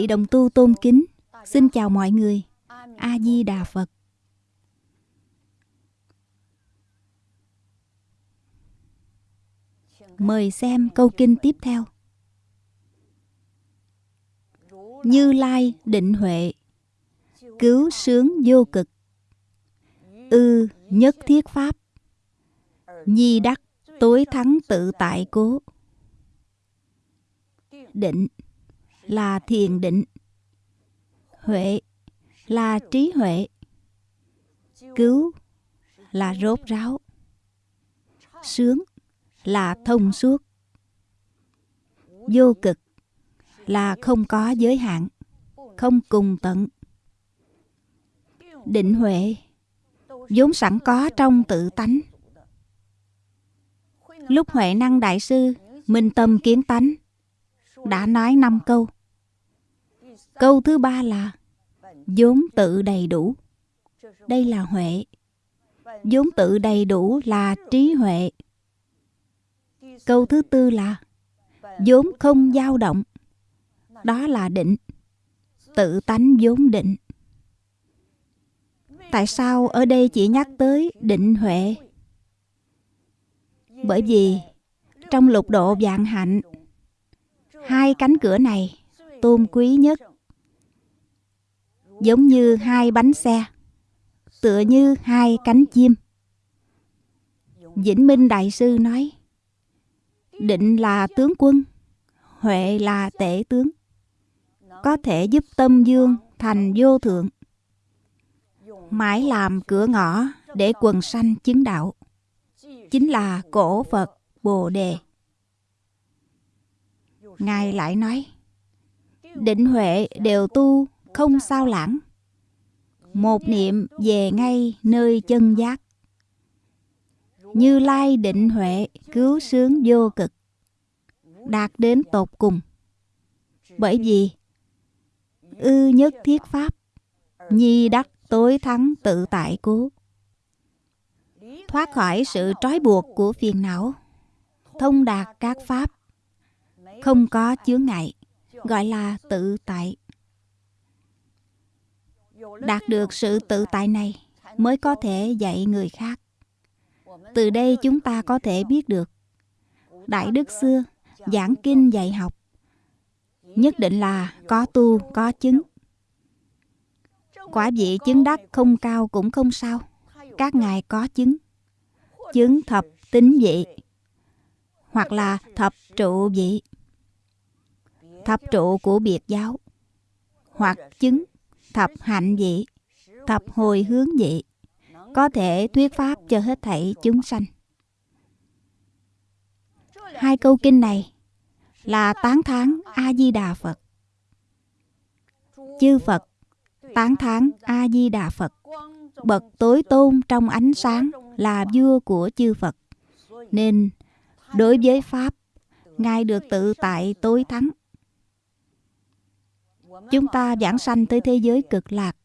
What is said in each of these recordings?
vị đồng tu tôn kính. Xin chào mọi người. A-di-đà Phật. Mời xem câu kinh tiếp theo. Như Lai định huệ. Cứu sướng vô cực. Ư nhất thiết pháp. Nhi đắc tối thắng tự tại cố. Định là thiền định. Huệ là trí huệ. Cứu là rốt ráo. Sướng là thông suốt. Vô cực là không có giới hạn, không cùng tận. Định huệ vốn sẵn có trong tự tánh. Lúc huệ năng đại sư minh tâm kiến tánh, đã nói năm câu. Câu thứ ba là vốn tự đầy đủ. Đây là huệ. vốn tự đầy đủ là trí huệ. Câu thứ tư là vốn không dao động. Đó là định. Tự tánh vốn định. Tại sao ở đây chỉ nhắc tới định huệ? Bởi vì trong lục độ vạn hạnh, hai cánh cửa này tôn quý nhất giống như hai bánh xe, tựa như hai cánh chim. Vĩnh minh đại sư nói, định là tướng quân, huệ là tể tướng. Có thể giúp tâm dương thành vô thượng, mãi làm cửa ngõ để quần sanh chứng đạo, chính là cổ phật bồ đề. Ngài lại nói, định huệ đều tu không sao lãng. Một niệm về ngay nơi chân giác. Như lai định huệ cứu sướng vô cực, đạt đến tột cùng. Bởi vì, ư nhất thiết pháp, nhi đắc tối thắng tự tại cố. Thoát khỏi sự trói buộc của phiền não, thông đạt các pháp, không có chướng ngại, gọi là tự tại đạt được sự tự tại này mới có thể dạy người khác. Từ đây chúng ta có thể biết được, đại đức xưa giảng kinh dạy học, nhất định là có tu, có chứng. Quả vị chứng đắc không cao cũng không sao, các ngài có chứng. Chứng thập tính vị, hoặc là thập trụ vị, thập trụ của biệt giáo, hoặc chứng thập hạnh vị, thập hồi hướng vị, có thể thuyết pháp cho hết thảy chúng sanh. Hai câu kinh này là tán thán A-di-đà Phật. Chư Phật tán thán A-di-đà Phật. Bậc tối tôn trong ánh sáng là vua của chư Phật. Nên đối với Pháp, Ngài được tự tại tối thắng chúng ta giảng sanh tới thế giới cực lạc.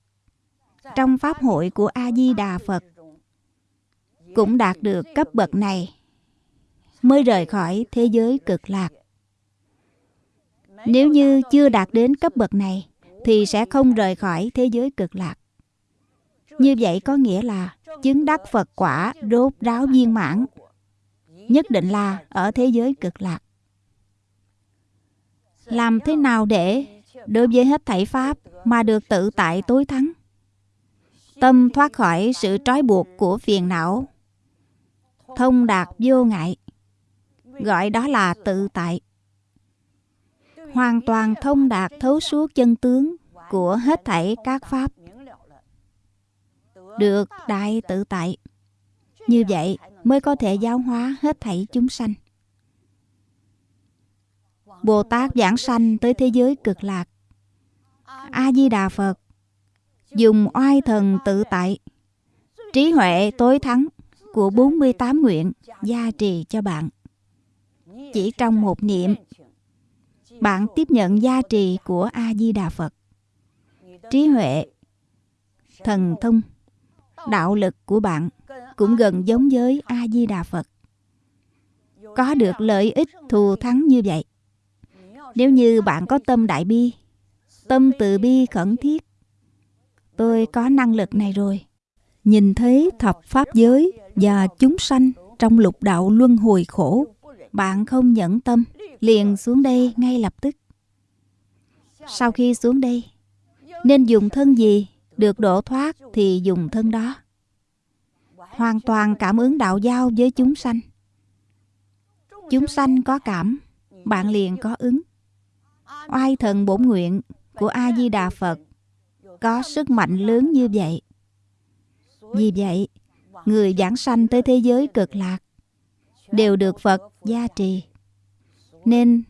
Trong pháp hội của a di đà phật, cũng đạt được cấp bậc này, mới rời khỏi thế giới cực lạc. Nếu như chưa đạt đến cấp bậc này, thì sẽ không rời khỏi thế giới cực lạc. Như vậy có nghĩa là chứng đắc phật quả rốt ráo viên mãn, nhất định là ở thế giới cực lạc. Làm thế nào để đối với hết thảy pháp mà được tự tại tối thắng. Tâm thoát khỏi sự trói buộc của phiền não, thông đạt vô ngại, gọi đó là tự tại. Hoàn toàn thông đạt thấu suốt chân tướng của hết thảy các pháp được đại tự tại. Như vậy mới có thể giáo hóa hết thảy chúng sanh. Bồ Tát giảng sanh tới thế giới cực lạc. A-di-đà Phật dùng oai thần tự tại, trí huệ tối thắng của 48 nguyện gia trì cho bạn. Chỉ trong một niệm, bạn tiếp nhận gia trì của A-di-đà Phật. Trí huệ, thần thông, đạo lực của bạn cũng gần giống với A-di-đà Phật. Có được lợi ích thù thắng như vậy. Nếu như bạn có tâm đại bi, tâm từ bi khẩn thiết, tôi có năng lực này rồi. Nhìn thấy thập pháp giới và chúng sanh trong lục đạo luân hồi khổ, bạn không nhẫn tâm, liền xuống đây ngay lập tức. Sau khi xuống đây, nên dùng thân gì được độ thoát thì dùng thân đó. Hoàn toàn cảm ứng đạo giao với chúng sanh. Chúng sanh có cảm, bạn liền có ứng. Oai thần bổn nguyện của A-di-đà Phật có sức mạnh lớn như vậy. Vì vậy, người giảng sanh tới thế giới cực lạc đều được Phật gia trì. Nên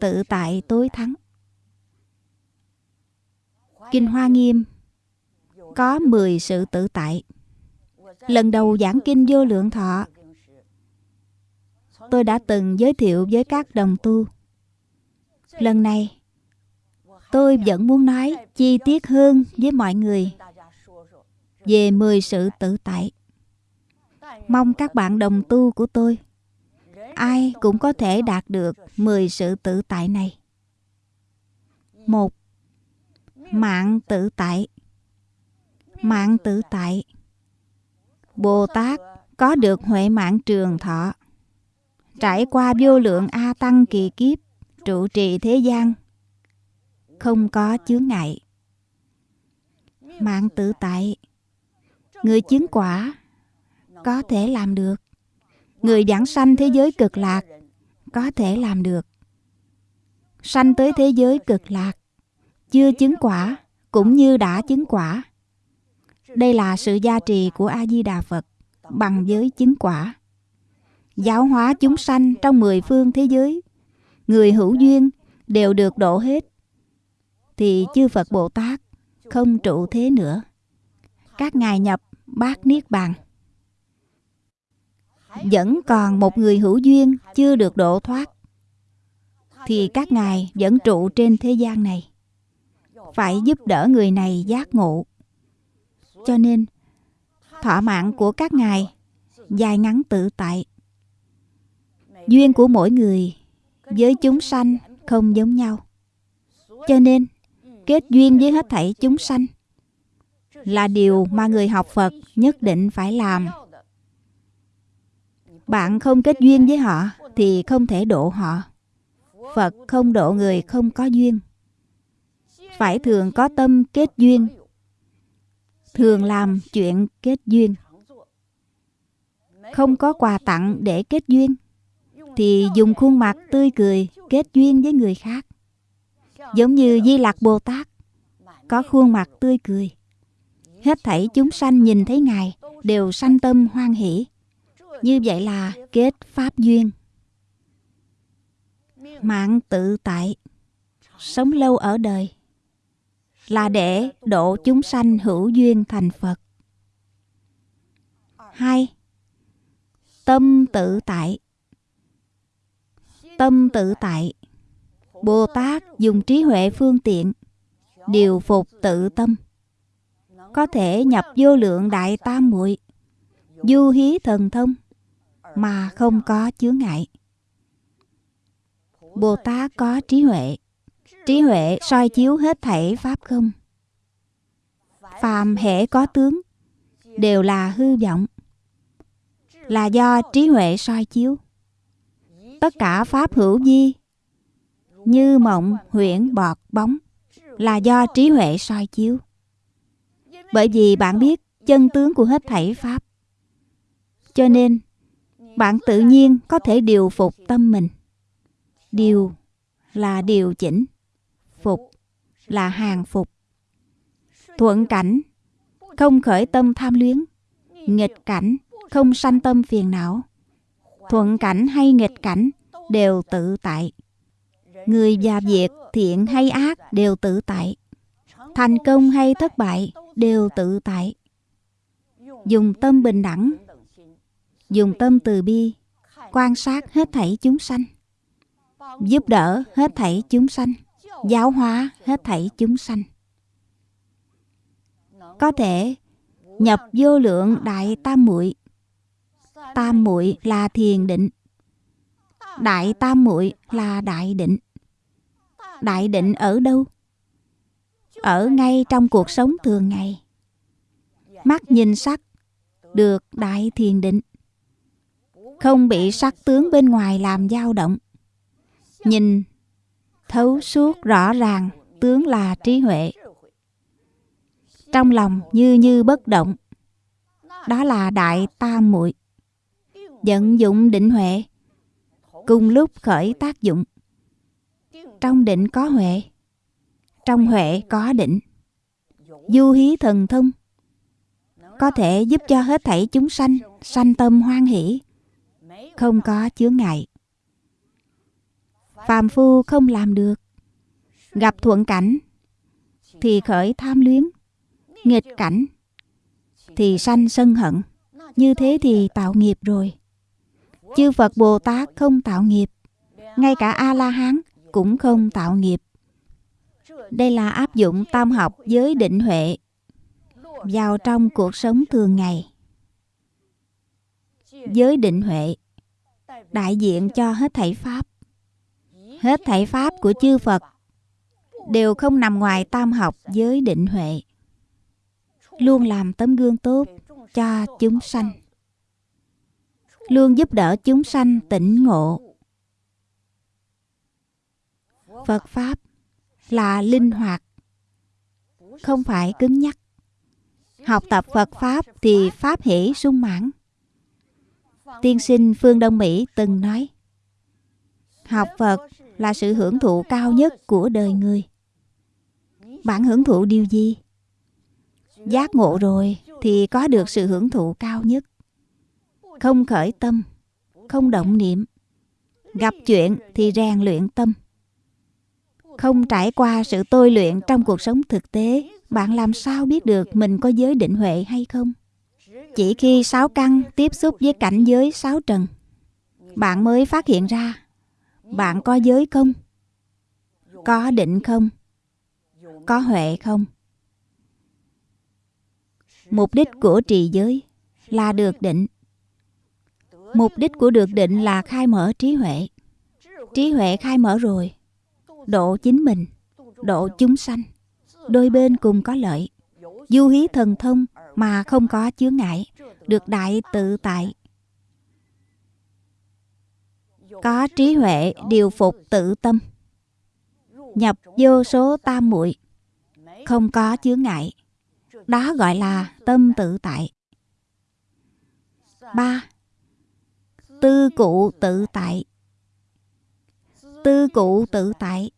tự tại tối thắng. Kinh Hoa Nghiêm có 10 sự tự tại. Lần đầu giảng kinh vô lượng thọ, tôi đã từng giới thiệu với các đồng tu. Lần này, tôi vẫn muốn nói chi tiết hơn với mọi người về 10 sự tự tại. Mong các bạn đồng tu của tôi ai cũng có thể đạt được 10 sự tự tại này. Một, mạng tự tại. Mạng tự tại. Bồ Tát có được huệ mạng trường thọ. Trải qua vô lượng A Tăng kỳ kiếp, trụ trì thế gian, không có chướng ngại. Mạng tự tại, người chứng quả có thể làm được. Người giảng sanh thế giới cực lạc có thể làm được. Sanh tới thế giới cực lạc, chưa chứng quả cũng như đã chứng quả. Đây là sự gia trì của A-di-đà Phật bằng giới chứng quả. Giáo hóa chúng sanh trong mười phương thế giới, người hữu duyên đều được độ hết. Thì chư Phật Bồ Tát không trụ thế nữa. Các ngài nhập bát niết bàn. Vẫn còn một người hữu duyên chưa được độ thoát, thì các ngài vẫn trụ trên thế gian này. Phải giúp đỡ người này giác ngộ. Cho nên thọ mạng của các ngài dài ngắn tự tại. Duyên của mỗi người với chúng sanh không giống nhau. Cho nên kết duyên với hết thảy chúng sanh là điều mà người học phật nhất định phải làm bạn không kết duyên với họ thì không thể độ họ. Phật không độ người không có duyên. Phải thường có tâm kết duyên. Thường làm chuyện kết duyên. Không có quà tặng để kết duyên thì dùng khuôn mặt tươi cười kết duyên với người khác. Giống như Di lạc Bồ Tát có khuôn mặt tươi cười. Hết thảy chúng sanh nhìn thấy Ngài đều sanh tâm hoan hỷ. Như vậy là kết pháp duyên. Mạng tự tại, sống lâu ở đời là để độ chúng sanh hữu duyên thành Phật. Hai, tâm tự tại. Tâm tự tại, Bồ Tát dùng trí huệ phương tiện, điều phục tự tâm, có thể nhập vô lượng đại tam muội, du hí thần thông, mà không có chướng ngại. Bồ Tát có trí huệ. Trí huệ soi chiếu hết thảy pháp không. Phàm hệ có tướng đều là hư vọng. Là do trí huệ soi chiếu. Tất cả pháp hữu di như mộng, huyễn, bọt, bóng là do trí huệ soi chiếu. Bởi vì bạn biết chân tướng của hết thảy pháp. Cho nên bạn tự nhiên có thể điều phục tâm mình. Điều là điều chỉnh phục là hàng phục. Thuận cảnh không khởi tâm tham luyến. Nghịch cảnh không sanh tâm phiền não. Thuận cảnh hay nghịch cảnh đều tự tại. Người và việc thiện hay ác đều tự tại. Thành công hay thất bại đều tự tại. Dùng tâm bình đẳng, Dùng tâm từ bi, Quan sát hết thảy chúng sanh. Giúp đỡ hết thảy chúng sanh, Giáo hóa hết thảy chúng sanh. Có thể nhập vô lượng đại tam muội. Tam muội là thiền định. Đại tam muội là đại định đại định ở đâu? Ở ngay trong cuộc sống thường ngày. Mắt nhìn sắc, được đại thiền định. Không bị sắc tướng bên ngoài làm dao động. Nhìn, thấu suốt rõ ràng tướng là trí huệ. Trong lòng như như bất động, đó là đại tam muội, vận dụng định huệ, cùng lúc khởi tác dụng trong định có huệ. Trong huệ có định. Du hí thần thông. Có thể giúp cho hết thảy chúng sanh sanh tâm hoan hỷ. Không có chướng ngại. Phàm phu không làm được. Gặp thuận cảnh, thì khởi tham luyến. Nghịch cảnh, thì sanh sân hận. Như thế thì tạo nghiệp rồi. Chư phật bồ tát không tạo nghiệp. Ngay cả a la hán cũng không tạo nghiệp. Đây là áp dụng tam học với định huệ vào trong cuộc sống thường ngày. Giới định huệ đại diện cho hết thảy pháp. Hết thảy pháp của chư phật đều không nằm ngoài tam học giới định huệ. Luôn làm tấm gương tốt cho chúng sanh. Luôn giúp đỡ chúng sanh tỉnh ngộ phật pháp là linh hoạt, không phải cứng nhắc. Học tập phật pháp thì pháp hỷ sung mãn. Tiên sinh phương đông mỹ từng nói, học phật là sự hưởng thụ cao nhất của đời người. Bạn hưởng thụ điều gì? Giác ngộ rồi thì có được sự hưởng thụ cao nhất. Không khởi tâm, không động niệm. Gặp chuyện thì rèn luyện tâm không trải qua sự tôi luyện trong cuộc sống thực tế, bạn làm sao biết được mình có giới định huệ hay không? Chỉ khi sáu căn tiếp xúc với cảnh giới sáu trần, bạn mới phát hiện ra bạn có giới không, có định không, có huệ không. Mục đích của trì giới là được định. Mục đích của được định là khai mở trí huệ. Trí huệ khai mở rồi độ chính mình, độ chúng sanh. Đôi bên cùng có lợi. Du hí thần thông mà không có chướng ngại, được đại tự tại. Có trí huệ điều phục tự tâm. Nhập vô số tam muội, không có chướng ngại. Đó gọi là tâm tự tại. Ba, tư cụ tự tại. Tư cụ tự tại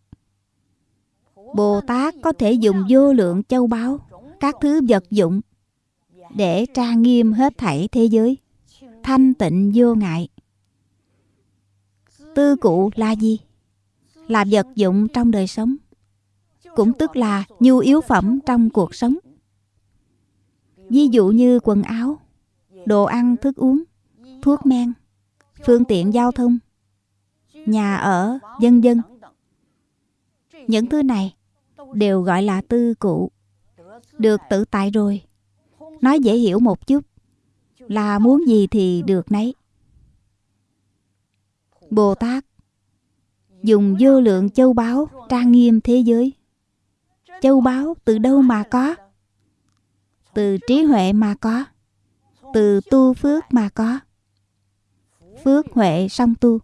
bồ tát có thể dùng vô lượng châu báu, các thứ vật dụng để trang nghiêm hết thảy thế giới. Thanh tịnh vô ngại. Tư cụ là gì là vật dụng trong đời sống, cũng tức là nhu yếu phẩm trong cuộc sống. Ví dụ như quần áo, đồ ăn, thức uống, thuốc men, phương tiện giao thông, nhà ở dân dân. những thứ này đều gọi là tư cụ. Được tự tại rồi. Nói dễ hiểu một chút. Là muốn gì thì được nấy. Bồ tát dùng vô lượng châu báu trang nghiêm thế giới. Châu báu từ đâu mà có? Từ trí huệ mà có. Từ tu phước mà có. Phước huệ song tu.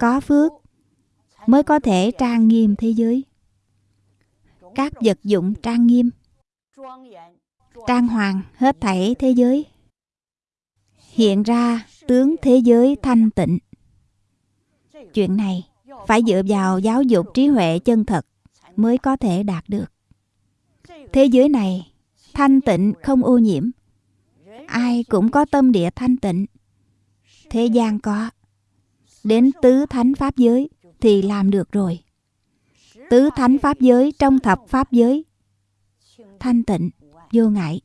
Có phước mới có thể trang nghiêm thế giới các vật dụng trang nghiêm, trang hoàng hết thảy thế giới. Hiện ra tướng thế giới thanh tịnh. Chuyện này phải dựa vào giáo dục trí huệ chân thật mới có thể đạt được. Thế giới này thanh tịnh không ô nhiễm. Ai cũng có tâm địa thanh tịnh. Thế gian có. Đến tứ thánh pháp giới thì làm được rồi. Tứ thánh pháp giới trong thập pháp giới thanh tịnh, vô ngại.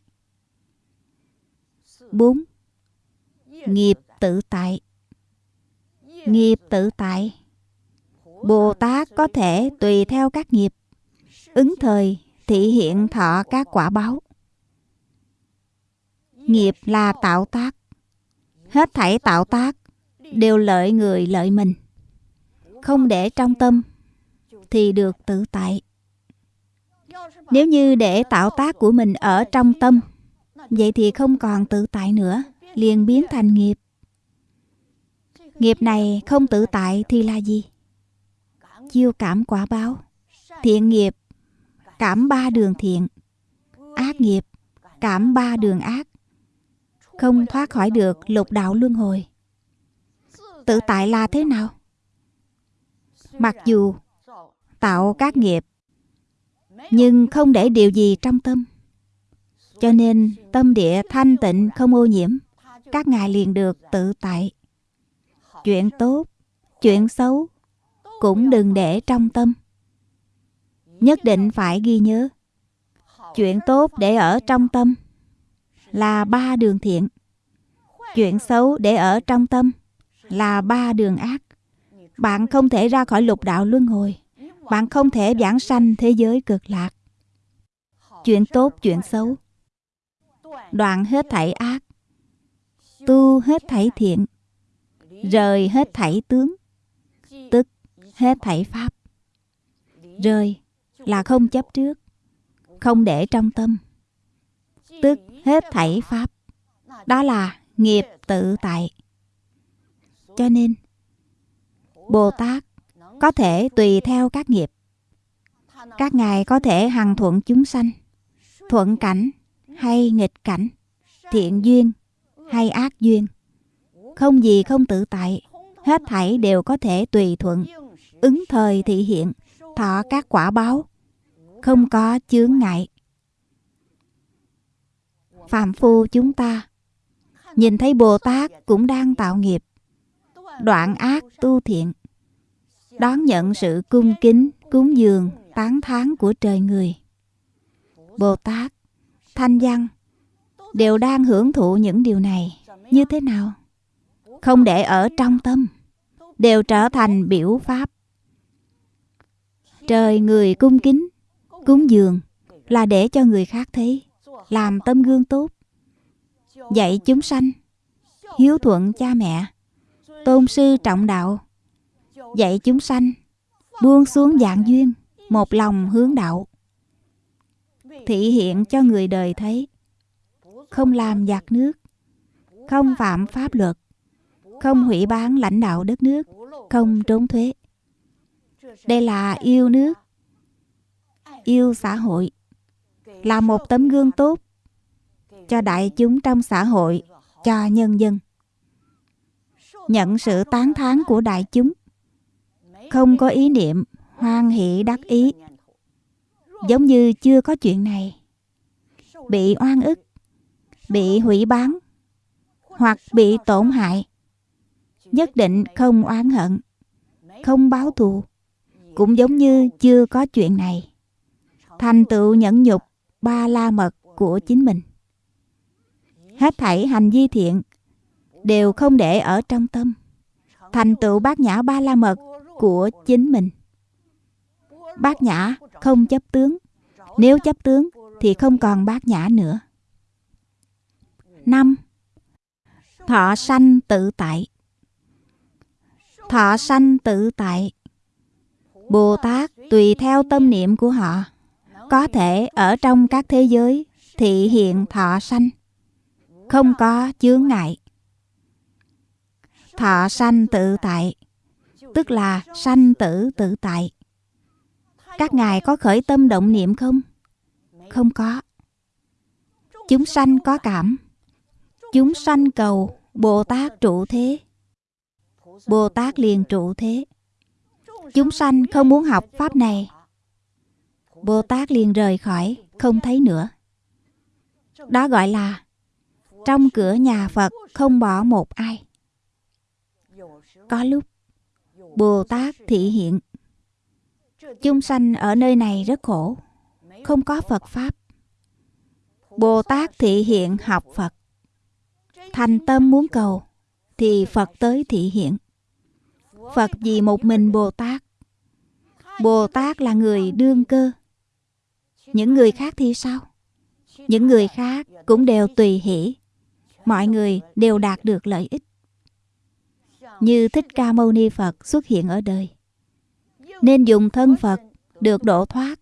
4. Nghiệp tự tại Nghiệp tự tại Bồ Tát có thể tùy theo các nghiệp ứng thời thị hiện thọ các quả báo. Nghiệp là tạo tác. Hết thảy tạo tác đều lợi người lợi mình. Không để trong tâm thì được tự tại. Nếu như để tạo tác của mình ở trong tâm, vậy thì không còn tự tại nữa, liền biến thành nghiệp. Nghiệp này không tự tại thì là gì? Chiêu cảm quả báo. Thiện nghiệp, cảm ba đường thiện. Ác nghiệp, cảm ba đường ác. Không thoát khỏi được lục đạo luân hồi. Tự tại là thế nào? Mặc dù tạo các nghiệp, nhưng không để điều gì trong tâm. Cho nên tâm địa thanh tịnh không ô nhiễm, các ngài liền được tự tại. Chuyện tốt, chuyện xấu cũng đừng để trong tâm. Nhất định phải ghi nhớ, chuyện tốt để ở trong tâm là ba đường thiện. Chuyện xấu để ở trong tâm là ba đường ác. Bạn không thể ra khỏi lục đạo luân hồi bạn không thể giảng sanh thế giới cực lạc. Chuyện tốt, chuyện xấu. Đoạn hết thảy ác. Tu hết thảy thiện. Rời hết thảy tướng. Tức hết thảy pháp. Rời là không chấp trước. Không để trong tâm. Tức hết thảy pháp. Đó là nghiệp tự tại. Cho nên, bồ tát có thể tùy theo các nghiệp. Các ngài có thể hằng thuận chúng sanh, thuận cảnh hay nghịch cảnh, thiện duyên hay ác duyên. Không gì không tự tại, hết thảy đều có thể tùy thuận. Ứng thời thị hiện, thọ các quả báo, không có chướng ngại. Phạm phu chúng ta, nhìn thấy bồ tát cũng đang tạo nghiệp. Đoạn ác tu thiện đón nhận sự cung kính, cúng dường, tán thán của trời người. Bồ tát, thanh văn đều đang hưởng thụ những điều này. Như thế nào? Không để ở trong tâm, đều trở thành biểu pháp. Trời người cung kính, cúng dường là để cho người khác thấy, làm tâm gương tốt, dạy chúng sanh, hiếu thuận cha mẹ, tôn sư trọng đạo dạy chúng sanh, buông xuống dạng duyên, một lòng hướng đạo. Thị hiện cho người đời thấy, không làm giặc nước, không phạm pháp luật, không hủy bán lãnh đạo đất nước, không trốn thuế. Đây là yêu nước, yêu xã hội, là một tấm gương tốt cho đại chúng trong xã hội, cho nhân dân. Nhận sự tán thán của đại chúng không có ý niệm, hoan hỷ đắc ý. Giống như chưa có chuyện này. Bị oan ức, bị hủy bán, hoặc bị tổn hại. Nhất định không oán hận, không báo thù. Cũng giống như chưa có chuyện này. Thành tựu nhẫn nhục, ba la mật của chính mình. Hết thảy hành vi thiện đều không để ở trong tâm. Thành tựu bát nhã ba la mật của chính mình. Bát nhã không chấp tướng. Nếu chấp tướng thì không còn bát nhã nữa. Năm, thọ sanh tự tại. Thọ sanh tự tại. Bồ tát tùy theo tâm niệm của họ, có thể ở trong các thế giới thị hiện thọ sanh, không có chướng ngại. Thọ sanh tự tại tức là sanh tử tự tại. Các ngài có khởi tâm động niệm không? Không có. Chúng sanh có cảm. Chúng sanh cầu bồ tát trụ thế. Bồ tát liền trụ thế. Chúng sanh không muốn học pháp này. Bồ tát liền rời khỏi, không thấy nữa. Đó gọi là trong cửa nhà phật không bỏ một ai. Có lúc Bồ Tát thị hiện. Chúng sanh ở nơi này rất khổ, Không có Phật Pháp. Bồ Tát thị hiện học Phật. Thành tâm muốn cầu, Thì Phật tới thị hiện. Phật vì một mình Bồ Tát Bồ Tát là người đương cơ. Những người khác thì sao? Những người khác cũng đều tùy hỷ. Mọi người đều đạt được lợi ích. Như Thích Ca Mâu Ni Phật xuất hiện ở đời. Nên dùng thân Phật được độ thoát,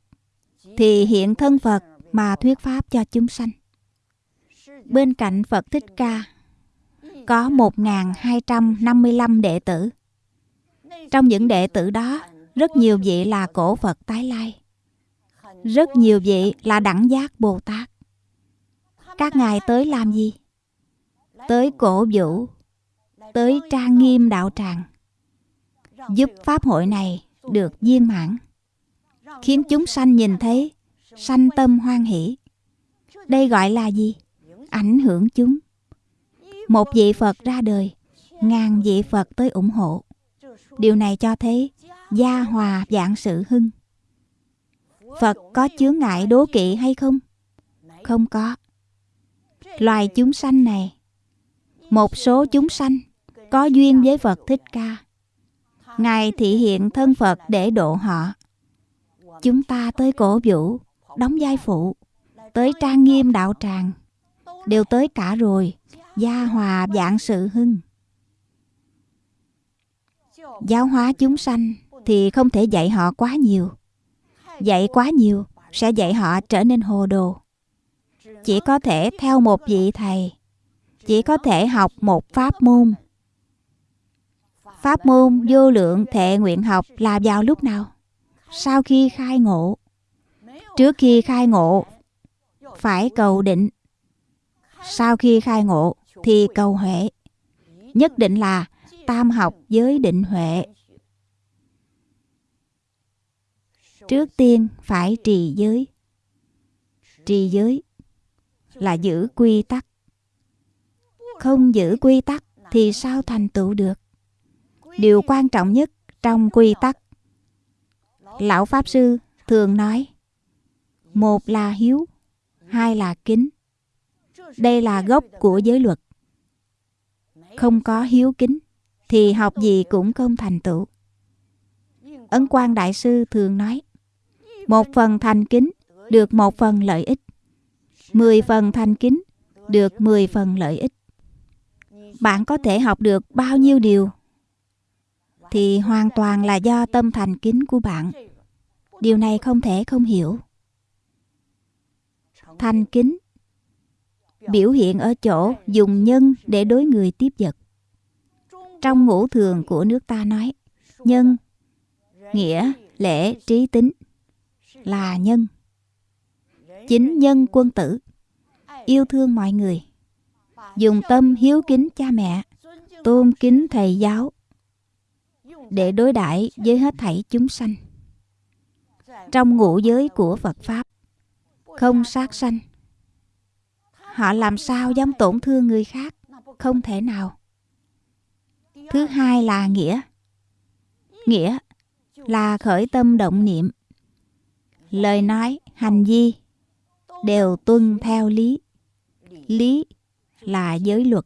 Thì hiện thân Phật mà thuyết pháp cho chúng sanh. Bên cạnh Phật Thích Ca, Có 1.255 đệ tử. Trong những đệ tử đó, Rất nhiều vị là cổ Phật tái lai. Rất nhiều vị là đẳng giác Bồ Tát. Các ngài tới làm gì? Tới cổ vũ Tới trang nghiêm đạo tràng. Giúp Pháp hội này được viên mãn, Khiến chúng sanh nhìn thấy Sanh tâm hoan hỷ. Đây gọi là gì? Ảnh hưởng chúng. Một vị Phật ra đời, Ngàn vị Phật tới ủng hộ. Điều này cho thấy Gia hòa dạng sự hưng. Phật có chướng ngại đố kỵ hay không? Không có. Loài chúng sanh này, Một số chúng sanh có duyên với Phật Thích Ca. Ngài thị hiện thân Phật để độ họ. Chúng ta tới cổ vũ, Đóng vai phụ, Tới trang nghiêm đạo tràng, Đều tới cả rồi, Gia hòa dạng sự hưng. Giáo hóa chúng sanh Thì không thể dạy họ quá nhiều. Dạy quá nhiều Sẽ dạy họ trở nên hồ đồ. Chỉ có thể theo một vị thầy, Chỉ có thể học một pháp môn. Pháp môn vô lượng thệ nguyện học là vào lúc nào? Sau khi khai ngộ. Trước khi khai ngộ, Phải cầu định. Sau khi khai ngộ Thì cầu huệ. Nhất định là tam học với định huệ. Trước tiên phải trì giới. Trì giới Là giữ quy tắc. Không giữ quy tắc Thì sao thành tựu được? Điều quan trọng nhất trong quy tắc. Lão Pháp Sư thường nói, Một là hiếu, Hai là kính. Đây là gốc của giới luật. Không có hiếu kính Thì học gì cũng không thành tựu. Ấn quan Đại Sư thường nói, Một phần thành kính Được một phần lợi ích, Mười phần thành kính Được mười phần lợi ích. Bạn có thể học được bao nhiêu điều? Thì hoàn toàn là do tâm thành kính của bạn. Điều này không thể không hiểu. Thành kính, biểu hiện ở chỗ dùng nhân để đối người tiếp vật. Trong ngũ thường của nước ta nói, nhân, nghĩa, lễ, trí tính là nhân. Chính nhân quân tử, yêu thương mọi người. Dùng tâm hiếu kính cha mẹ, tôn kính thầy giáo để đối đãi với hết thảy chúng sanh. Trong ngũ giới của phật pháp, không sát sanh. Họ làm sao dám tổn thương người khác? Không thể nào. Thứ hai là nghĩa. Nghĩa là khởi tâm động niệm. Lời nói, hành vi đều tuân theo lý. Lý là giới luật.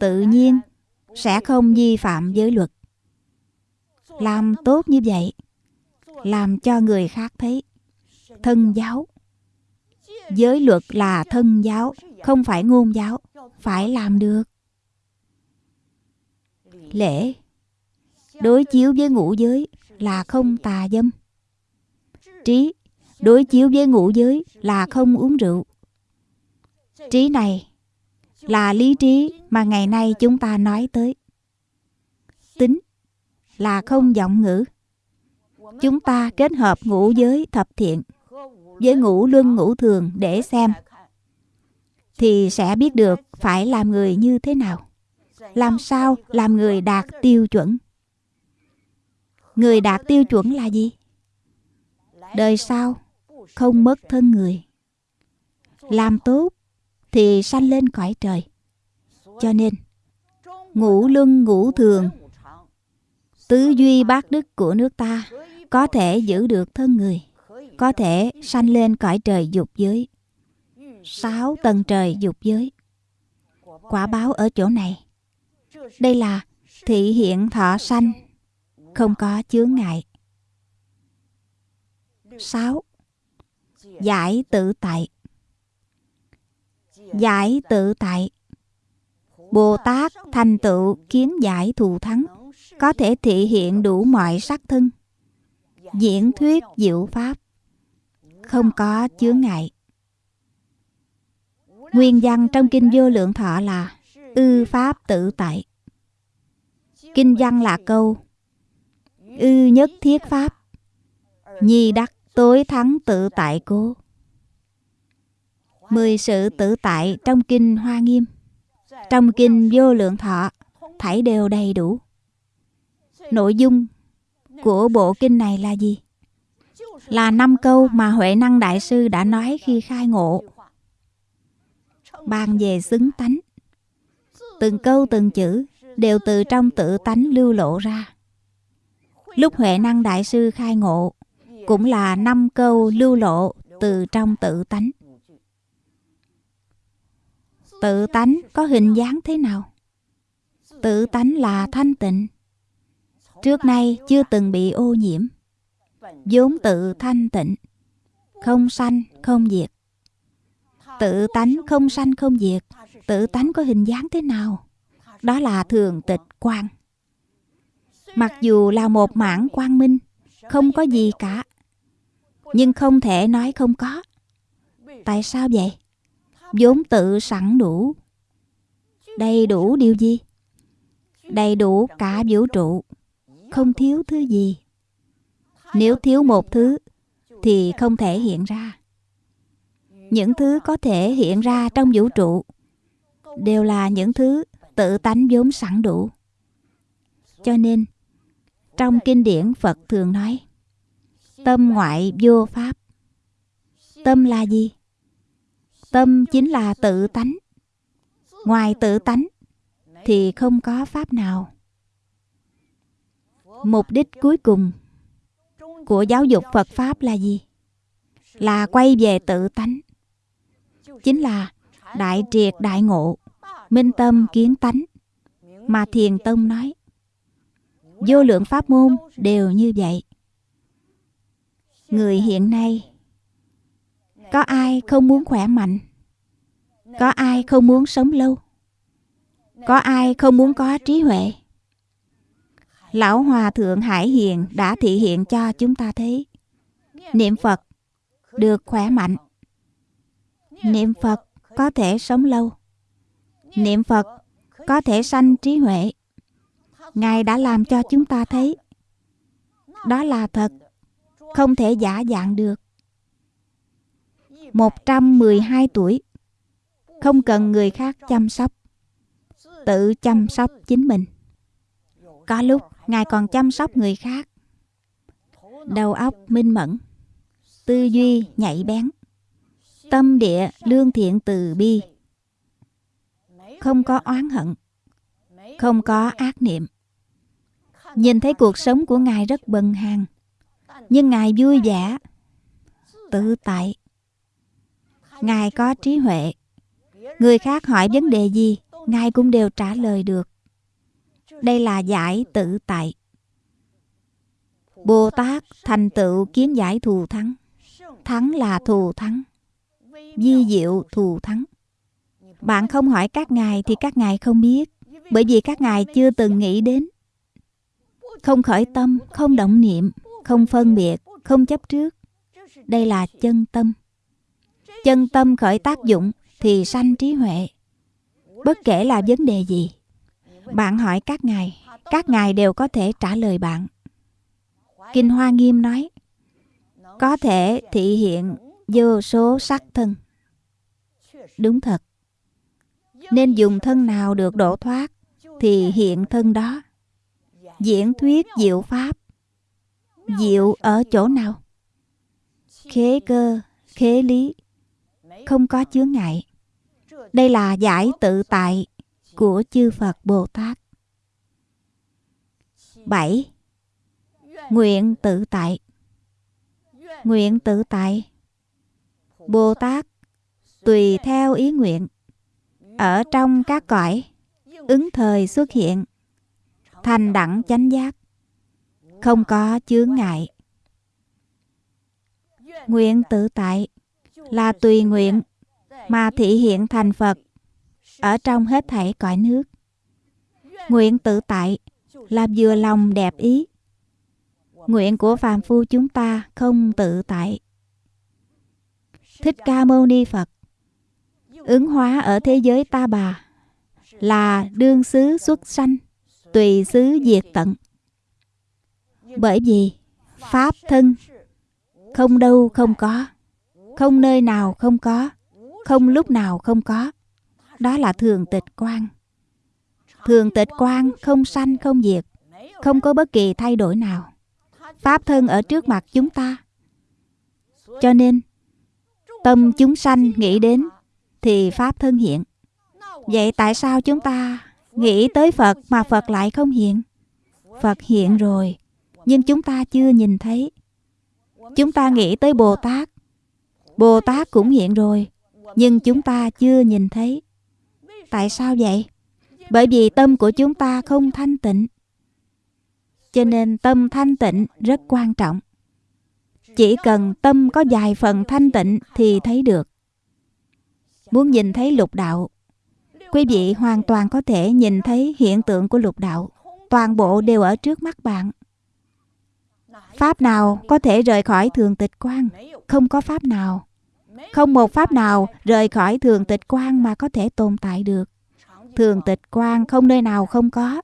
Tự nhiên sẽ không vi phạm giới luật làm tốt như vậy, làm cho người khác thấy thân giáo. Giới luật là thân giáo, không phải ngôn giáo, phải làm được. Lễ đối chiếu với ngũ giới là không tà dâm. Trí đối chiếu với ngũ giới là không uống rượu. Trí này là lý trí mà ngày nay chúng ta nói tới. Tính là không giọng ngữ. Chúng ta kết hợp ngũ giới thập thiện với ngũ luân ngũ thường để xem. Thì sẽ biết được phải làm người như thế nào. Làm sao làm người đạt tiêu chuẩn? Người đạt tiêu chuẩn là gì? Đời sau, không mất thân người. Làm tốt thì sanh lên cõi trời. Cho nên, ngũ luân ngũ thường Tứ duy bát đức của nước ta có thể giữ được thân người, có thể sanh lên cõi trời dục giới. Sáu tầng trời dục giới. Quả báo ở chỗ này. Đây là thị hiện thọ sanh, không có chướng ngại. Sáu Giải tự tại Giải tự tại Bồ Tát thành tựu kiến giải thù thắng có thể thị hiện đủ mọi sắc thân. Diễn thuyết diệu pháp. Không có chướng ngại. Nguyên văn trong kinh vô lượng thọ là ư pháp tự tại. Kinh văn là câu ư nhất thiết pháp. Nhi đắc tối thắng tự tại cố. Mười sự tự tại trong kinh hoa nghiêm. Trong kinh vô lượng thọ, thảy đều đầy đủ nội dung của bộ kinh này là gì? Là năm câu mà huệ năng đại sư đã nói khi khai ngộ. Bàn về xứng tánh. Từng câu, từng chữ đều từ trong tự tánh lưu lộ ra. Lúc huệ năng đại sư khai ngộ, cũng là năm câu lưu lộ từ trong tự tánh. Tự tánh có hình dáng thế nào? Tự tánh là thanh tịnh trước nay chưa từng bị ô nhiễm. Vốn tự thanh tịnh, không sanh, không diệt. Tự tánh không sanh, không diệt. Tự tánh có hình dáng thế nào? Đó là thường tịch quan mặc dù là một mảng quang minh, không có gì cả. Nhưng không thể nói không có. Tại sao vậy? Vốn tự sẵn đủ. Đầy đủ điều gì? Đầy đủ cả vũ trụ không thiếu thứ gì. Nếu thiếu một thứ, thì không thể hiện ra. Những thứ có thể hiện ra trong vũ trụ đều là những thứ tự tánh vốn sẵn đủ. Cho nên, trong kinh điển phật thường nói, tâm ngoại vô pháp. Tâm là gì? Tâm chính là tự tánh. Ngoài tự tánh, thì không có pháp nào mục đích cuối cùng của giáo dục phật pháp là gì? Là quay về tự tánh. Chính là đại triệt đại ngộ, minh tâm kiến tánh mà thiền tông nói. Vô lượng pháp môn đều như vậy. Người hiện nay, có ai không muốn khỏe mạnh? Có ai không muốn sống lâu? Có ai không muốn có trí huệ? Lão hòa thượng hải hiền đã thị hiện cho chúng ta thấy niệm phật được khỏe mạnh. Niệm phật có thể sống lâu. Niệm phật có thể sanh trí huệ. Ngài đã làm cho chúng ta thấy. Đó là thật. Không thể giả dạng được. 112 tuổi. Không cần người khác chăm sóc. Tự chăm sóc chính mình. Có lúc ngài còn chăm sóc người khác. Đầu óc minh mẫn, tư duy nhạy bén, tâm địa lương thiện từ bi. Không có oán hận, không có ác niệm. Nhìn thấy cuộc sống của ngài rất bần hàng nhưng ngài vui vẻ, tự tại. Ngài có trí huệ. Người khác hỏi vấn đề gì, ngài cũng đều trả lời được đây là giải tự tại. Bồ tát thành tựu kiến giải thù thắng. Thắng là thù thắng. Di diệu thù thắng. Bạn không hỏi các ngài thì các ngài không biết, bởi vì các ngài chưa từng nghĩ đến. Không khởi tâm, không động niệm, không phân biệt, không chấp trước. Đây là chân tâm. Chân tâm khởi tác dụng thì sanh trí huệ. Bất kể là vấn đề gì bạn hỏi các ngài các ngài đều có thể trả lời bạn. Kinh hoa nghiêm nói, có thể thị hiện vô số sắc thân. Đúng thật. Nên dùng thân nào được độ thoát, thì hiện thân đó. Diễn thuyết diệu pháp. Diệu ở chỗ nào? Khế cơ, khế lý. Không có chướng ngại. Đây là giải tự tại của chư Phật Bồ Tát. 7. nguyện tự tại nguyện tự tại bồ tát, tùy theo ý nguyện, ở trong các cõi, ứng thời xuất hiện, thành đẳng chánh giác, không có chướng ngại nguyện tự tại là tùy nguyện mà thị hiện thành phật ở trong hết thảy cõi nước, nguyện tự tại là vừa lòng đẹp ý. Nguyện của phàm phu chúng ta không tự tại. Thích ca mâu ni phật, ứng hóa ở thế giới ta bà, là đương xứ xuất sanh, tùy xứ diệt tận. Bởi vì pháp thân không đâu không có, không nơi nào không có, không lúc nào không có đó là thường tịch quan thường tịch quan không sanh, không diệt, không có bất kỳ thay đổi nào. Pháp thân ở trước mặt chúng ta. Cho nên, tâm chúng sanh nghĩ đến thì pháp thân hiện. Vậy tại sao chúng ta nghĩ tới phật mà phật lại không hiện? Phật hiện rồi, nhưng chúng ta chưa nhìn thấy. Chúng ta nghĩ tới bồ tát. Bồ tát cũng hiện rồi, nhưng chúng ta chưa nhìn thấy tại sao vậy? Bởi vì tâm của chúng ta không thanh tịnh. Cho nên tâm thanh tịnh rất quan trọng. Chỉ cần tâm có vài phần thanh tịnh thì thấy được. Muốn nhìn thấy lục đạo, quý vị hoàn toàn có thể nhìn thấy hiện tượng của lục đạo. Toàn bộ đều ở trước mắt bạn. Pháp nào có thể rời khỏi thường tịch quan? Không có pháp nào không một pháp nào rời khỏi thường tịch quan mà có thể tồn tại được. Thường tịch quan không nơi nào không có,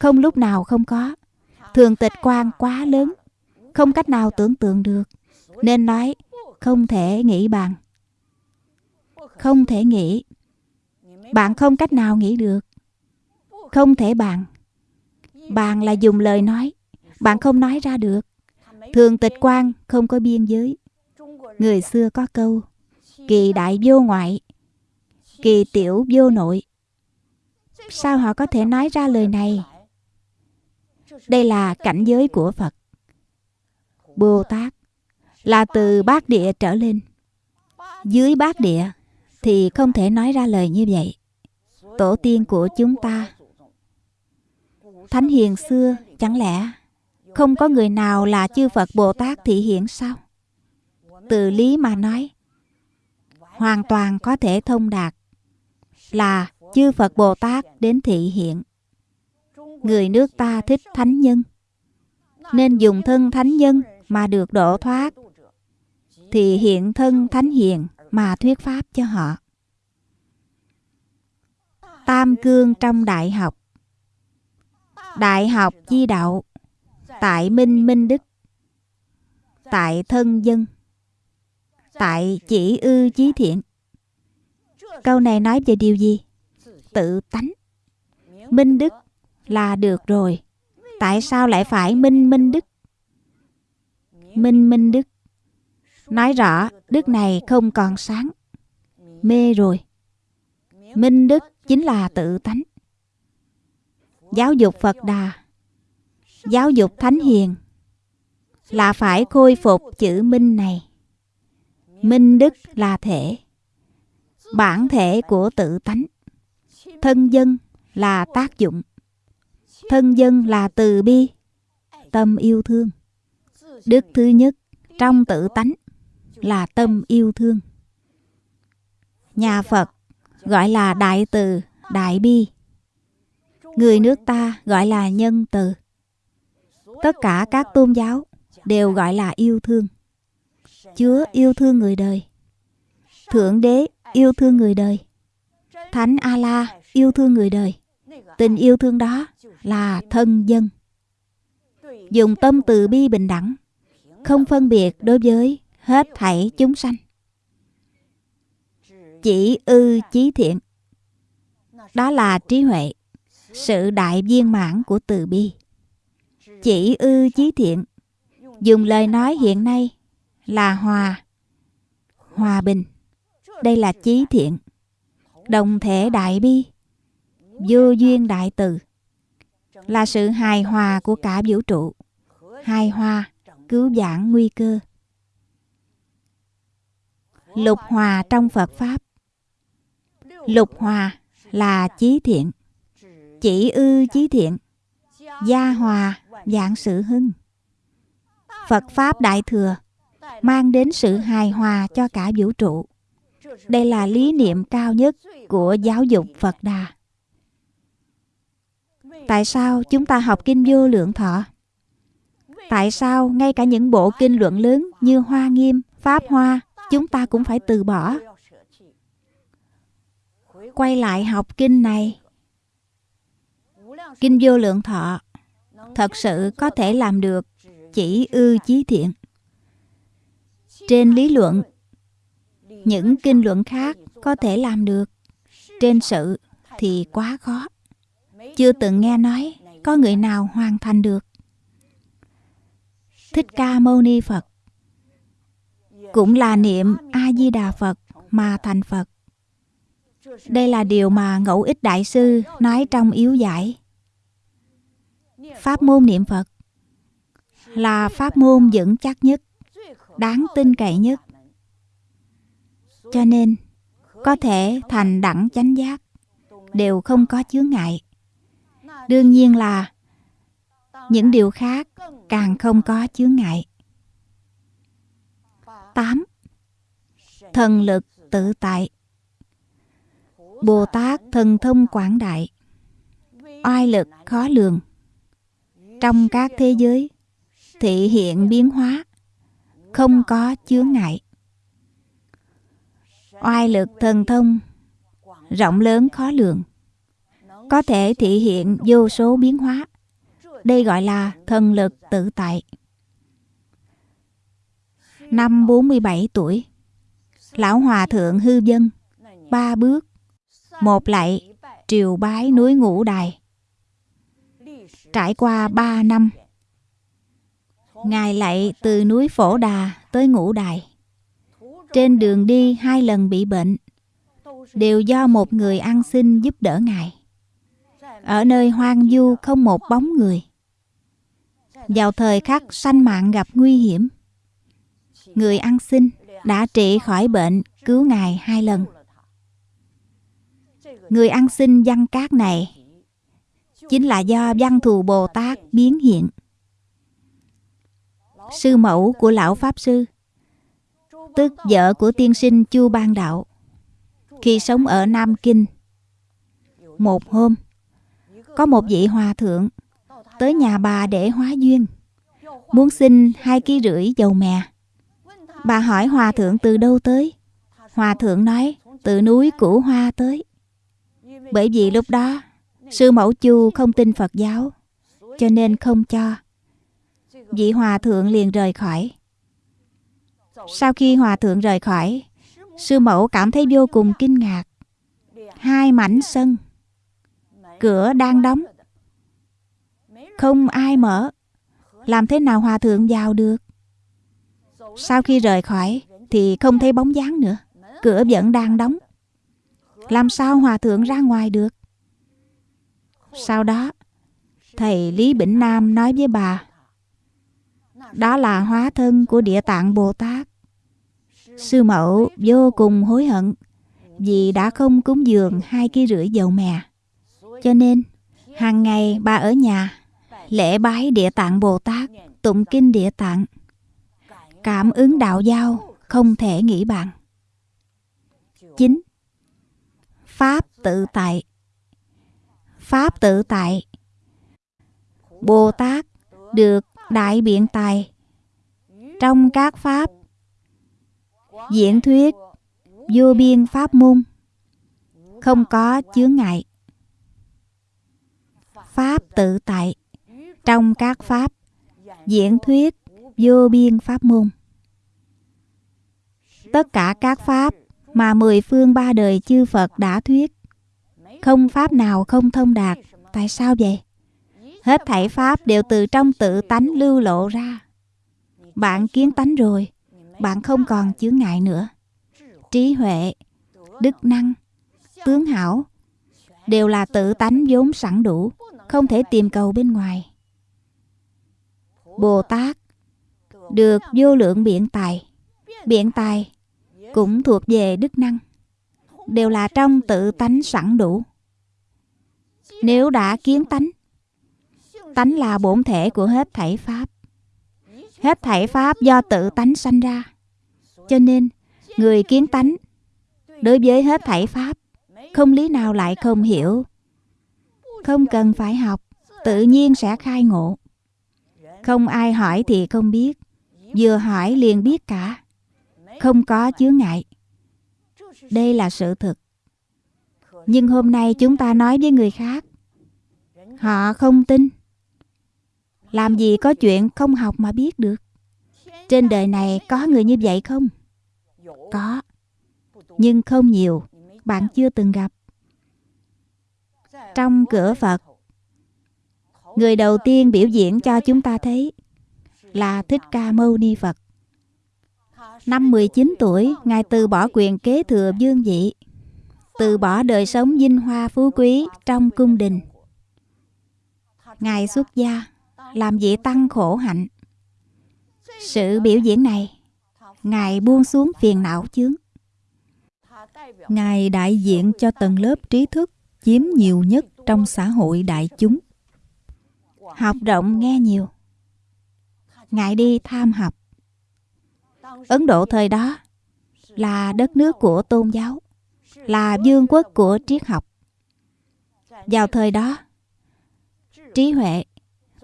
không lúc nào không có. Thường tịch quan quá lớn, không cách nào tưởng tượng được, nên nói không thể nghĩ bằng. Không thể nghĩ, bạn không cách nào nghĩ được. Không thể bằng. Bằng là dùng lời nói, bạn không nói ra được. Thường tịch quan không có biên giới người xưa có câu, kỳ đại vô ngoại, kỳ tiểu vô nội. Sao họ có thể nói ra lời này? Đây là cảnh giới của phật. Bồ tát là từ bát địa trở lên. Dưới bát địa thì không thể nói ra lời như vậy. Tổ tiên của chúng ta, thánh hiền xưa chẳng lẽ không có người nào là chư phật bồ tát thị hiện sao? Từ lý mà nói. Hoàn toàn có thể thông đạt là chư phật bồ tát đến thị hiện. Người nước ta thích thánh nhân, nên dùng thân thánh nhân mà được độ thoát, thì hiện thân thánh hiền mà thuyết pháp cho họ. Tam cương trong đại học. Đại học chi đạo, tại minh minh đức, tại thân dân tại chỉ ư chí thiện. Câu này nói về điều gì? Tự tánh. Minh đức là được rồi. Tại sao lại phải minh minh đức? Minh minh đức. Nói rõ, đức này không còn sáng. Mê rồi. Minh đức chính là tự tánh. Giáo dục phật đà. Giáo dục thánh hiền là phải khôi phục chữ minh này minh đức là thể. Bản thể của tự tánh. Thân dân là tác dụng. Thân dân là từ bi, tâm yêu thương. Đức thứ nhất trong tự tánh là tâm yêu thương. Nhà phật gọi là đại từ, đại bi. Người nước ta gọi là nhân từ. Tất cả các tôn giáo đều gọi là yêu thương chúa yêu thương người đời. Thượng đế yêu thương người đời. Thánh a la yêu thương người đời. Tình yêu thương đó là thân dân. Dùng tâm từ bi bình đẳng, không phân biệt đối với hết thảy chúng sanh. Chỉ ư chí thiện. Đó là trí huệ, sự đại viên mãn của từ bi. Chỉ ư chí thiện. Dùng lời nói hiện nay là hòa. Hòa bình. Đây là chí thiện. Đồng thể đại bi. Vô duyên đại từ. Là sự hài hòa của cả vũ trụ. Hài hòa, cứu giảng nguy cơ. Lục hòa trong phật pháp. Lục hòa là chí thiện. Chỉ ư chí thiện. Gia hòa dạng sự hưng. Phật pháp đại thừa mang đến sự hài hòa cho cả vũ trụ. Đây là lý niệm cao nhất của giáo dục phật đà. Tại sao chúng ta học kinh vô lượng thọ? Tại sao ngay cả những bộ kinh luận lớn như hoa nghiêm, pháp hoa, chúng ta cũng phải từ bỏ? Quay lại học kinh này. Kinh vô lượng thọ thật sự có thể làm được chỉ ư chí thiện trên lý luận, những kinh luận khác có thể làm được. Trên sự thì quá khó. Chưa từng nghe nói có người nào hoàn thành được. Thích ca mâu ni phật cũng là niệm a di đà phật mà thành phật. Đây là điều mà ngẫu ích đại sư nói trong yếu giải. Pháp môn niệm phật là pháp môn vững chắc nhất đáng tin cậy nhất. Cho nên, có thể thành đẳng chánh giác đều không có chướng ngại. Đương nhiên là những điều khác càng không có chướng ngại. 8. Thần lực tự tại. Bồ Tát thần thông quảng đại, Oai lực khó lường. Trong các thế giới, Thị hiện biến hóa không có chướng ngại. Oai lực thần thông, Rộng lớn khó lường. Có thể thị hiện vô số biến hóa. Đây gọi là thần lực tự tại. Năm 47 tuổi, Lão Hòa Thượng Hư Dân, Ba bước, Một lạy Triều bái núi Ngũ Đài. Trải qua ba năm Ngài lại từ núi Phổ Đà tới Ngũ Đài. Trên đường đi, hai lần bị bệnh, Đều do một người ăn xin giúp đỡ Ngài. Ở nơi hoang vu không một bóng người. Vào thời khắc sanh mạng gặp nguy hiểm, người ăn xin đã trị khỏi bệnh cứu ngài hai lần. Người ăn xin văn cát này chính là do văn thù bồ tát biến hiện sư mẫu của lão pháp sư, tức vợ của tiên sinh chu ban đạo. Khi sống ở nam kinh, một hôm, có một vị hòa thượng tới nhà bà để hóa duyên, muốn xin hai ký rưỡi dầu mè. Bà hỏi hòa thượng từ đâu tới? Hòa thượng nói, từ núi Củ Hoa tới. Bởi vì lúc đó, Sư mẫu chu không tin Phật giáo, Cho nên không cho. Vị hòa thượng liền rời khỏi. Sau khi hòa thượng rời khỏi, Sư mẫu cảm thấy vô cùng kinh ngạc. Hai mảnh sân, Cửa đang đóng. Không ai mở. Làm thế nào hòa thượng vào được? Sau khi rời khỏi thì không thấy bóng dáng nữa. Cửa vẫn đang đóng. Làm sao hòa thượng ra ngoài được? Sau đó, Thầy Lý Bỉnh Nam nói với bà đó là hóa thân của địa tạng Bồ Tát Sư mẫu vô cùng hối hận Vì đã không cúng dường hai ký rưỡi dầu mè Cho nên, hàng ngày bà ở nhà Lễ bái địa tạng Bồ Tát, Tụng kinh địa tạng Cảm ứng đạo giao không thể nghĩ bàn. 9. Pháp tự tại Pháp tự tại, Bồ Tát được đại biện tài trong các pháp diễn thuyết vô biên pháp môn không có chướng ngại pháp tự tại trong các pháp diễn thuyết vô biên pháp môn. Tất cả các pháp mà mười phương ba đời chư Phật đã thuyết, không pháp nào không thông đạt. Tại sao vậy? Hết thảy pháp đều từ trong tự tánh lưu lộ ra. Bạn kiến tánh rồi, bạn không còn chướng ngại nữa. Trí huệ, đức năng, tướng hảo đều là tự tánh vốn sẵn đủ, không thể tìm cầu bên ngoài. Bồ Tát được vô lượng biện tài. Biện tài cũng thuộc về đức năng, đều là trong tự tánh sẵn đủ. Nếu đã kiến tánh, tánh là bổn thể của hết thảy pháp. Hết thảy pháp do tự tánh sanh ra. Cho nên, người kiến tánh đối với hết thảy pháp không lý nào lại không hiểu. Không cần phải học, tự nhiên sẽ khai ngộ. Không ai hỏi thì không biết, vừa hỏi liền biết cả. Không có chướng ngại. Đây là sự thực. Nhưng hôm nay chúng ta nói với người khác, họ không tin. Làm gì có chuyện không học mà biết được. Trên đời này có người như vậy không? Có. Nhưng không nhiều. Bạn chưa từng gặp. Trong cửa Phật, người đầu tiên biểu diễn cho chúng ta thấy là Thích Ca Mâu Ni Phật. Năm 19 tuổi, Ngài từ bỏ quyền kế thừa dương vị, từ bỏ đời sống vinh hoa phú quý trong cung đình. Ngài xuất gia, làm vị tăng khổ hạnh. Sự biểu diễn này, Ngài buông xuống phiền não chướng. Ngài đại diện cho tầng lớp trí thức chiếm nhiều nhất trong xã hội đại chúng. Học rộng nghe nhiều. Ngài đi tham học. Ấn Độ thời đó là đất nước của tôn giáo, là vương quốc của triết học. Vào thời đó, trí huệ,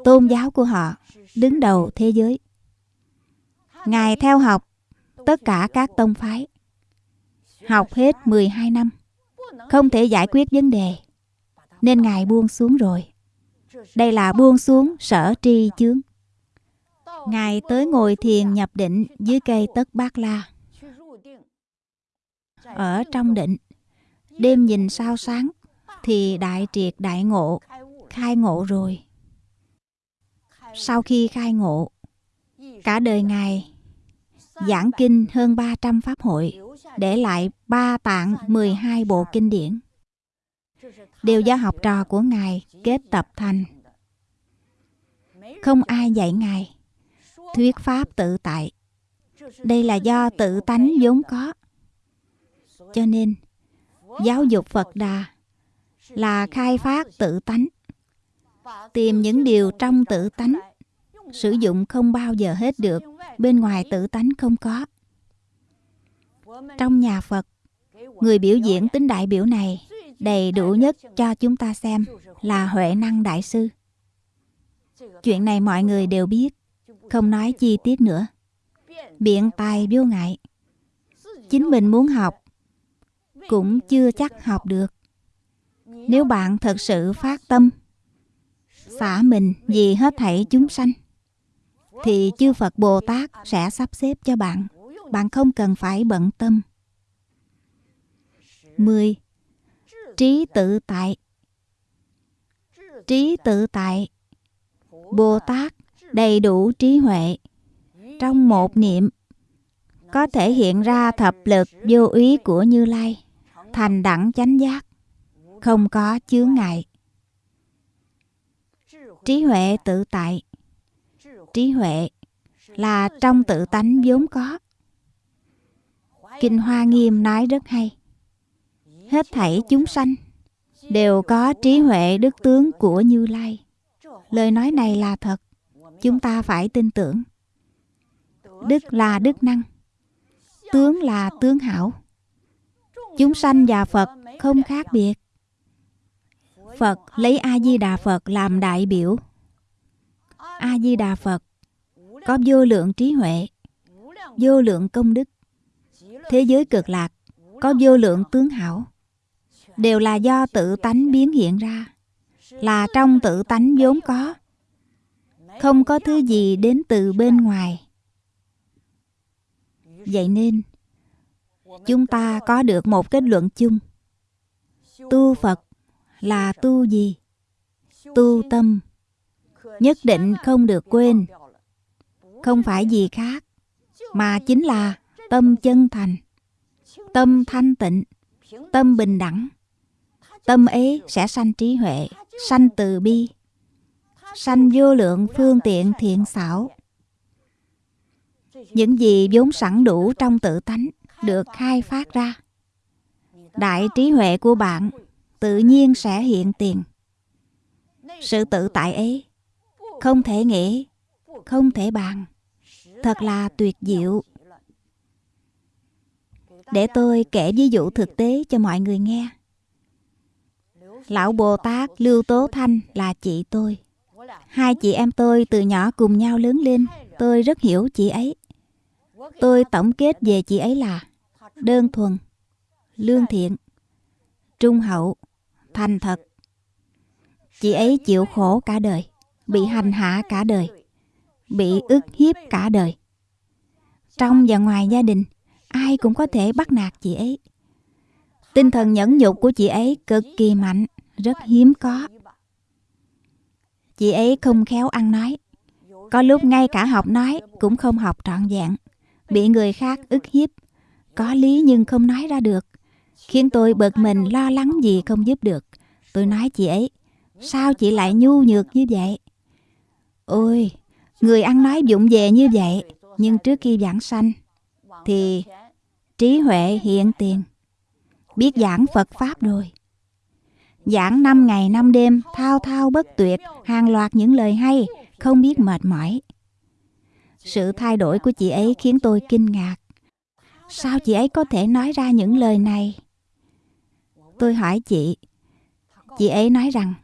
tôn giáo của họ đứng đầu thế giới. Ngài theo học tất cả các tông phái. Học hết 12 năm, không thể giải quyết vấn đề, nên Ngài buông xuống rồi. Đây là buông xuống sở tri chướng. Ngài tới ngồi thiền nhập định dưới cây tất bát la. Ở trong định, đêm nhìn sao sáng, thì đại triệt đại ngộ, khai ngộ rồi. Sau khi khai ngộ, cả đời Ngài giảng kinh hơn 300 pháp hội, để lại ba tạng 12 bộ kinh điển. Đều do học trò của Ngài kết tập thành. Không ai dạy Ngài thuyết pháp tự tại. Đây là do tự tánh vốn có. Cho nên, giáo dục Phật Đà là khai phát tự tánh. Tìm những điều trong tự tánh, sử dụng không bao giờ hết được, bên ngoài tự tánh không có. Trong nhà Phật, người biểu diễn tính đại biểu này đầy đủ nhất cho chúng ta xem là Huệ Năng Đại Sư. Chuyện này mọi người đều biết không nói chi tiết nữa. Biện tài vô ngại. Chính mình muốn học cũng chưa chắc học được. Nếu bạn thật sự phát tâm xả mình vì hết thảy chúng sanh. Thì chư phật bồ tát sẽ sắp xếp cho bạn. Bạn không cần phải bận tâm. 10. Trí tự tại. Trí tự tại. Bồ Tát đầy đủ trí huệ. Trong một niệm, có thể hiện ra thập lực vô úy của như lai, thành đẳng chánh giác, không có chướng ngại trí huệ tự tại. Trí huệ là trong tự tánh vốn có. Kinh hoa nghiêm nói rất hay. Hết thảy chúng sanh đều có trí huệ đức tướng của như lai. Lời nói này là thật. Chúng ta phải tin tưởng. Đức là đức năng, tướng là tướng hảo. Chúng sanh và phật không khác biệt phật lấy a di đà phật làm đại biểu. A di đà phật có vô lượng trí huệ, vô lượng công đức. Thế giới cực lạc có vô lượng tướng hảo. Đều là do tự tánh biến hiện ra, là trong tự tánh vốn có. Không có thứ gì đến từ bên ngoài. Vậy nên, chúng ta có được một kết luận chung. Tu phật là tu gì? Tu tâm. Nhất định không được quên. Không phải gì khác, mà chính là tâm chân thành, tâm thanh tịnh, tâm bình đẳng. Tâm ấy sẽ sanh trí huệ, sanh từ bi, sanh vô lượng phương tiện thiện xảo. Những gì vốn sẵn đủ trong tự tánh được khai phát ra. Đại trí huệ của bạn tự nhiên sẽ hiện tiền. Sự tự tại ấy không thể nghĩ, không thể bàn. Thật là tuyệt diệu. Để tôi kể ví dụ thực tế cho mọi người nghe. Lão bồ tát lưu tố thanh là chị tôi. Hai chị em tôi từ nhỏ cùng nhau lớn lên, tôi rất hiểu chị ấy. Tôi tổng kết về chị ấy là đơn thuần, lương thiện, trung hậu thành thật. Chị ấy chịu khổ cả đời, bị hành hạ cả đời, bị ức hiếp cả đời. Trong và ngoài gia đình, ai cũng có thể bắt nạt chị ấy. Tinh thần nhẫn nhục của chị ấy cực kỳ mạnh, rất hiếm có. Chị ấy không khéo ăn nói. Có lúc ngay cả học nói cũng không học trọn vẹn, bị người khác ức hiếp. Có lý nhưng không nói ra được khiến tôi bực mình, lo lắng gì không giúp được. Tôi nói chị ấy, sao chị lại nhu nhược như vậy? Ôi, người ăn nói vụng về như vậy, nhưng trước khi giảng sanh thì trí huệ hiện tiền. Biết giảng phật pháp rồi. Giảng năm ngày năm đêm, thao thao bất tuyệt, hàng loạt những lời hay, không biết mệt mỏi. Sự thay đổi của chị ấy khiến tôi kinh ngạc. Sao chị ấy có thể nói ra những lời này? Tôi hỏi chị. Chị ấy nói rằng,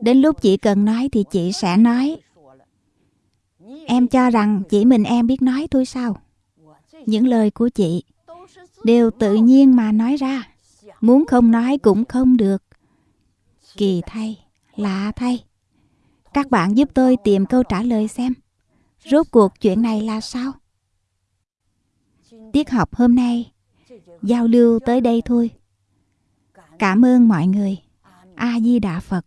đến lúc chị cần nói thì chị sẽ nói. Em cho rằng chỉ mình em biết nói thôi sao? Những lời của chị đều tự nhiên mà nói ra. Muốn không nói cũng không được. Kỳ thay, lạ thay. Các bạn giúp tôi tìm câu trả lời xem. Rốt cuộc chuyện này là sao? Tiết học hôm nay, giao lưu tới đây thôi cảm ơn mọi người. A di đà phật.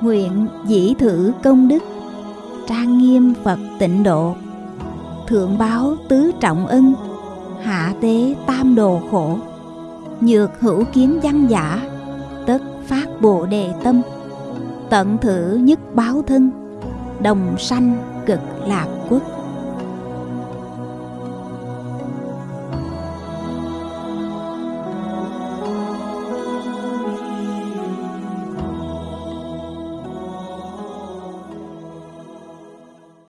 Nguyện dĩ thử công đức, trang nghiêm phật tịnh độ, thượng báo tứ trọng ân, hạ tế tam đồ khổ, nhược hữu kiến văn giả, tất phát bồ đề tâm, tận thử nhất báo thân đồng sanh cực lạc quốc.